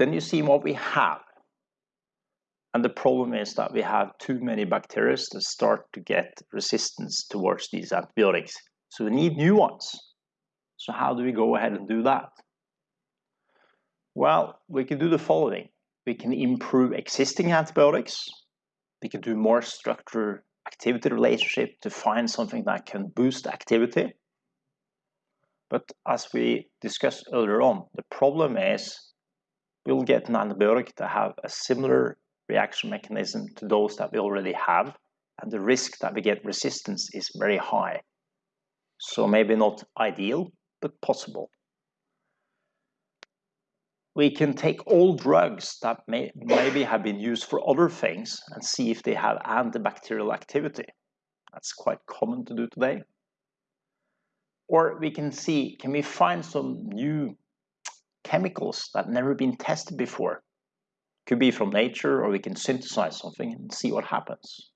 Then you see what we have. And the problem is that we have too many bacteria that start to get resistance towards these antibiotics. So we need new ones. So how do we go ahead and do that? Well, we can do the following. We can improve existing antibiotics. We can do more structure activity relationship to find something that can boost activity. But as we discussed earlier on, the problem is we'll get an antibiotic to have a similar reaction mechanism to those that we already have, and the risk that we get resistance is very high. So maybe not ideal, but possible. We can take all drugs that may maybe have been used for other things and see if they have antibacterial activity. That's quite common to do today. Or we can see, can we find some new chemicals that never been tested before could be from nature, or we can synthesize something and see what happens.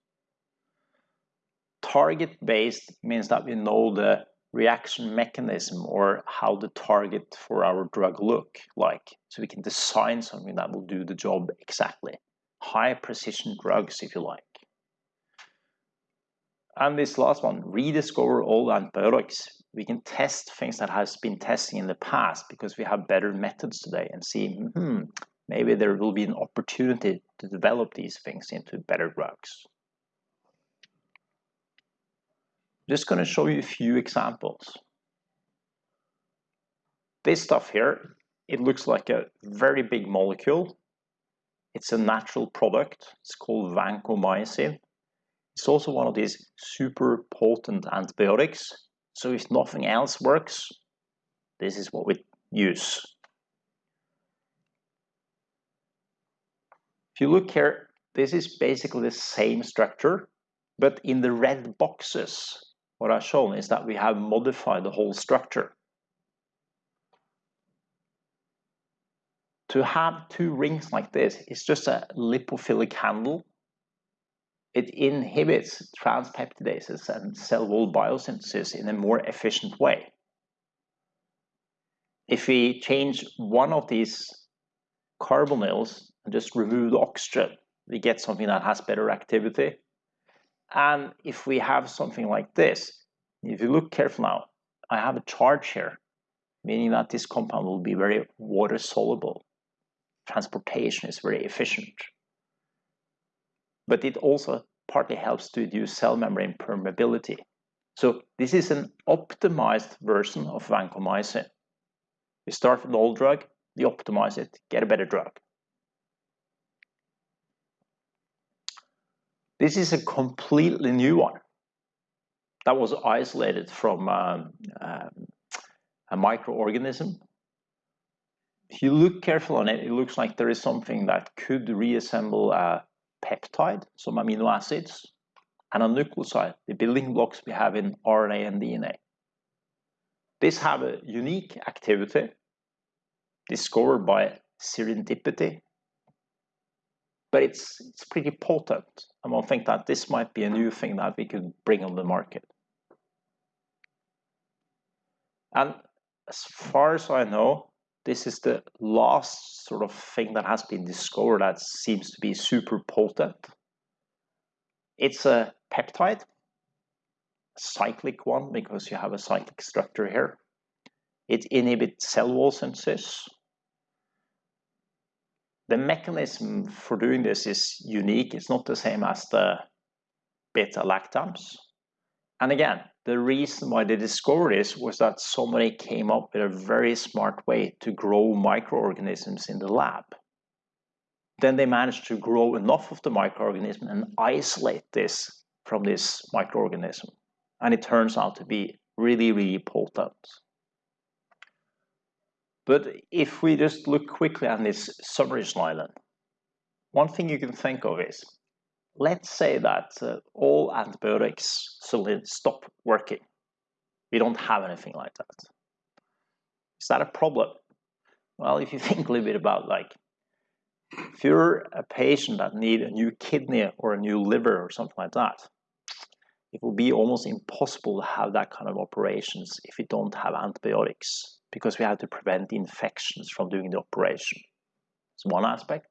Target-based means that we know the reaction mechanism or how the target for our drug look like. So we can design something that will do the job exactly. High precision drugs, if you like. And this last one, rediscover all antibiotics. We can test things that has been testing in the past because we have better methods today and see, hmm, maybe there will be an opportunity to develop these things into better drugs. Just going to show you a few examples. This stuff here, it looks like a very big molecule. It's a natural product. It's called vancomycin. It's also one of these super potent antibiotics. So if nothing else works, this is what we use. If you look here, this is basically the same structure, but in the red boxes, what I've shown is that we have modified the whole structure. To have two rings like this is just a lipophilic handle. It inhibits transpeptidases and cell wall biosynthesis in a more efficient way. If we change one of these carbonyls and just remove the oxygen, we get something that has better activity. And if we have something like this, if you look careful now, I have a charge here, meaning that this compound will be very water soluble. Transportation is very efficient. But it also partly helps to reduce cell membrane permeability. So this is an optimized version of vancomycin. We start with an old drug, we optimize it, get a better drug. This is a completely new one that was isolated from um, um, a microorganism. If you look carefully on it, it looks like there is something that could reassemble a peptide, some amino acids, and a nucleoside, the building blocks we have in RNA and DNA. These have a unique activity discovered by serendipity but it's it's pretty potent. And I think that this might be a new thing that we could bring on the market. And as far as I know, this is the last sort of thing that has been discovered that seems to be super potent. It's a peptide, cyclic one because you have a cyclic structure here. It inhibits cell wall synthesis, the mechanism for doing this is unique. It's not the same as the beta-lactams. And again, the reason why they discovered this was that somebody came up with a very smart way to grow microorganisms in the lab. Then they managed to grow enough of the microorganism and isolate this from this microorganism. And it turns out to be really, really potent. But if we just look quickly at this summary island, one thing you can think of is, let's say that uh, all antibiotics suddenly stop working. We don't have anything like that. Is that a problem? Well, if you think a little bit about like, if you're a patient that need a new kidney or a new liver or something like that, it will be almost impossible to have that kind of operations if you don't have antibiotics because we have to prevent infections from doing the operation. It's one aspect.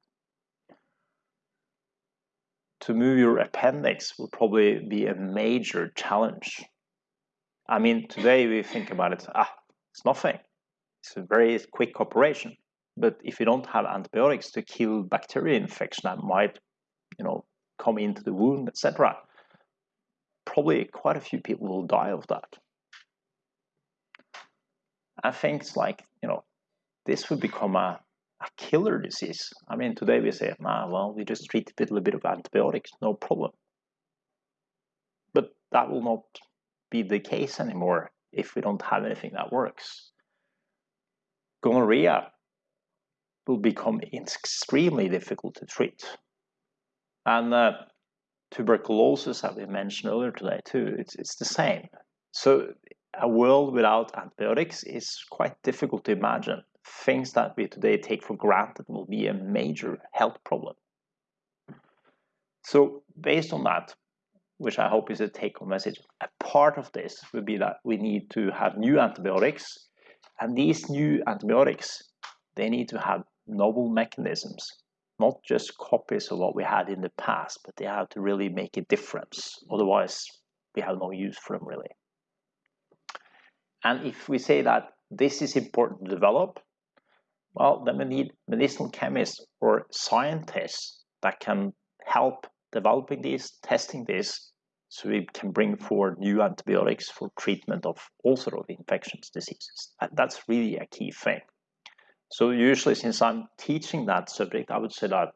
To move your appendix will probably be a major challenge. I mean, today we think about it, ah, it's nothing. It's a very quick operation. But if you don't have antibiotics to kill bacteria infection that might, you know, come into the wound, etc., probably quite a few people will die of that. I think it's like, you know, this would become a, a killer disease. I mean, today we say, ah, well, we just treat it with a little bit of antibiotics, no problem. But that will not be the case anymore if we don't have anything that works. Gonorrhea will become extremely difficult to treat. And uh, tuberculosis, as we mentioned earlier today too, it's, it's the same. So a world without antibiotics is quite difficult to imagine. Things that we today take for granted will be a major health problem. So based on that, which I hope is a take-home message, a part of this would be that we need to have new antibiotics, and these new antibiotics, they need to have novel mechanisms, not just copies of what we had in the past, but they have to really make a difference. Otherwise, we have no use for them really. And if we say that this is important to develop, well, then we need medicinal chemists or scientists that can help developing these, testing this, so we can bring forward new antibiotics for treatment of all sort of infectious diseases. That's really a key thing. So usually since I'm teaching that subject, I would say that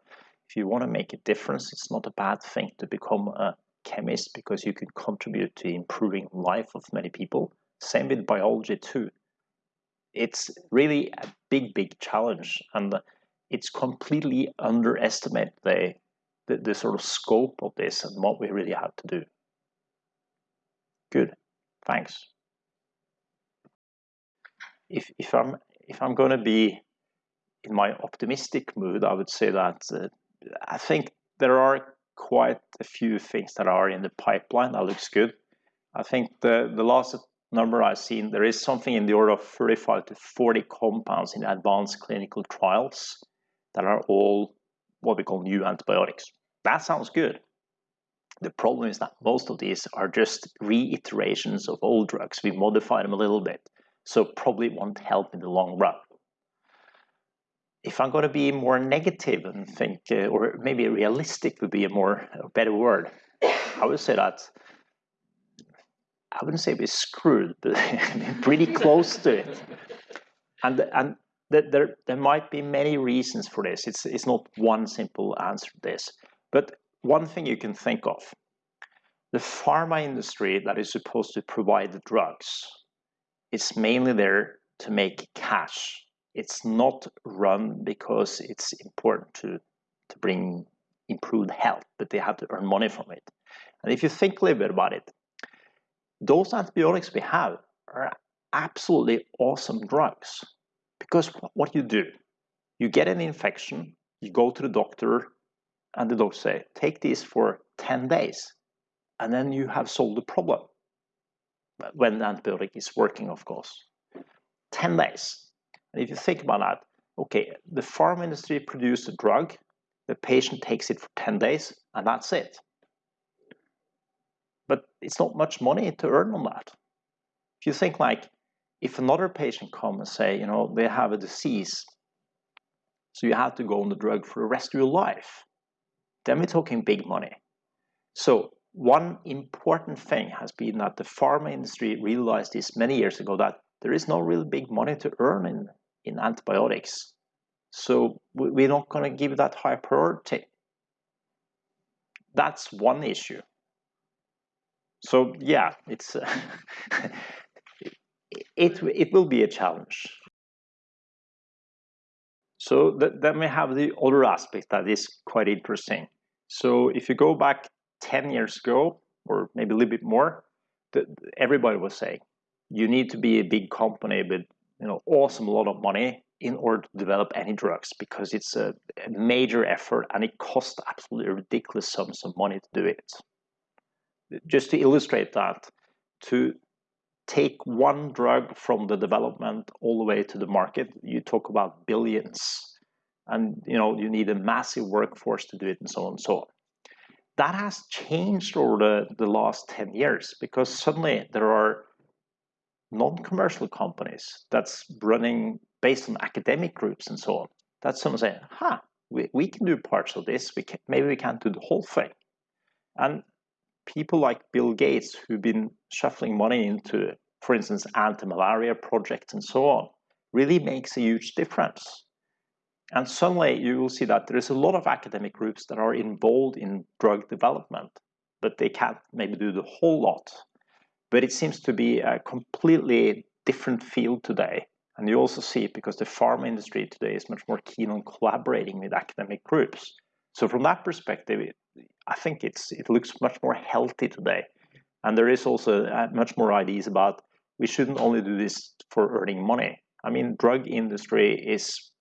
if you want to make a difference, it's not a bad thing to become a chemist because you can contribute to improving life of many people. Same with biology too. It's really a big, big challenge and it's completely underestimate the, the, the sort of scope of this and what we really have to do. Good, thanks. If, if I'm if I'm going to be in my optimistic mood, I would say that uh, I think there are quite a few things that are in the pipeline that looks good. I think the, the last number I've seen, there is something in the order of 35 to 40 compounds in advanced clinical trials that are all what we call new antibiotics. That sounds good. The problem is that most of these are just reiterations of old drugs. We modify them a little bit, so probably won't help in the long run if I'm going to be more negative and think, uh, or maybe realistic would be a more a better word, I would say that I wouldn't say we're screwed, but pretty close to it. And and there there might be many reasons for this. It's it's not one simple answer to this, but one thing you can think of: the pharma industry that is supposed to provide the drugs is mainly there to make cash it's not run because it's important to, to bring improved health, but they have to earn money from it. And if you think a little bit about it, those antibiotics we have are absolutely awesome drugs. Because what you do, you get an infection, you go to the doctor, and the doctor say, take this for 10 days, and then you have solved the problem. When the antibiotic is working, of course. 10 days. And if you think about that, okay, the farm industry produced a drug, the patient takes it for 10 days, and that's it. But it's not much money to earn on that. If you think like, if another patient comes and say, you know, they have a disease, so you have to go on the drug for the rest of your life, then we're talking big money. So one important thing has been that the pharma industry realized this many years ago that there is no real big money to earn in, in antibiotics. So we're not going to give that high priority. That's one issue. So yeah, it's uh, it, it will be a challenge. So th then we have the other aspect that is quite interesting. So if you go back 10 years ago, or maybe a little bit more, the, everybody was saying, you need to be a big company with you know awesome lot of money in order to develop any drugs because it's a, a major effort and it costs absolutely ridiculous sums of money to do it. Just to illustrate that, to take one drug from the development all the way to the market, you talk about billions. and you know you need a massive workforce to do it and so on and so on. That has changed over the, the last 10 years because suddenly there are non-commercial companies that's running based on academic groups and so on That's someone saying huh we, we can do parts of this. We can, maybe we can't do the whole thing. And people like bill gates who've been shuffling money into for instance anti-malaria projects and so on really makes a huge difference. And suddenly you will see that there is a lot of academic groups that are involved in drug development but they can't maybe do the whole lot. But it seems to be a completely different field today. And you also see it because the pharma industry today is much more keen on collaborating with academic groups. So from that perspective, I think it's it looks much more healthy today. And there is also uh, much more ideas about we shouldn't only do this for earning money. I mean, drug industry is,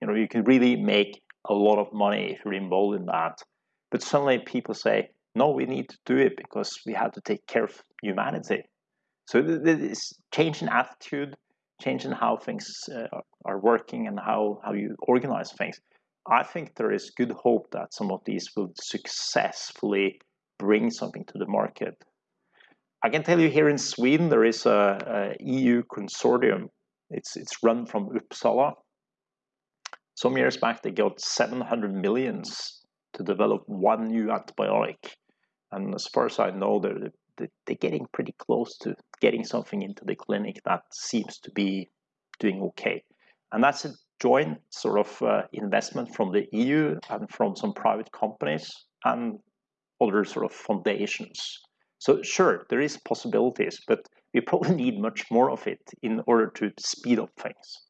you know, you can really make a lot of money if you're involved in that. But suddenly people say, no, we need to do it because we have to take care of humanity. So this change in attitude changing how things uh, are working and how, how you organize things. I think there is good hope that some of these will successfully bring something to the market. I can tell you here in Sweden there is a, a EU consortium. It's it's run from Uppsala. Some years back they got 700 millions to develop one new antibiotic, and as far as I know, they're they're getting pretty close to getting something into the clinic that seems to be doing okay. And that's a joint sort of uh, investment from the EU and from some private companies and other sort of foundations. So sure, there is possibilities, but we probably need much more of it in order to speed up things.